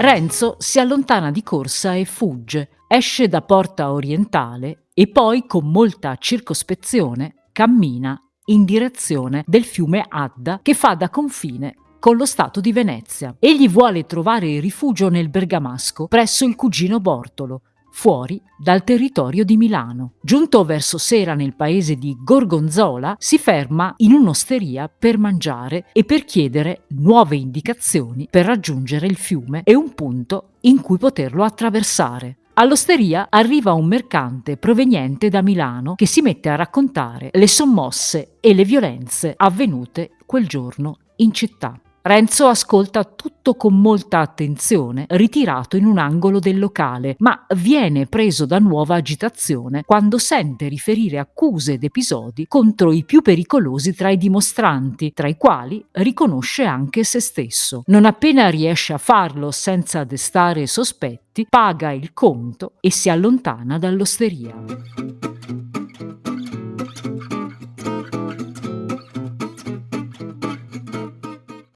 Renzo si allontana di corsa e fugge, esce da porta orientale e poi con molta circospezione cammina in direzione del fiume Adda che fa da confine con lo Stato di Venezia. Egli vuole trovare rifugio nel Bergamasco presso il cugino Bortolo, fuori dal territorio di Milano. Giunto verso sera nel paese di Gorgonzola, si ferma in un'osteria per mangiare e per chiedere nuove indicazioni per raggiungere il fiume e un punto in cui poterlo attraversare. All'osteria arriva un mercante proveniente da Milano che si mette a raccontare le sommosse e le violenze avvenute quel giorno in città. Renzo ascolta tutto con molta attenzione, ritirato in un angolo del locale, ma viene preso da nuova agitazione quando sente riferire accuse ed episodi contro i più pericolosi tra i dimostranti, tra i quali riconosce anche se stesso. Non appena riesce a farlo senza destare sospetti, paga il conto e si allontana dall'osteria.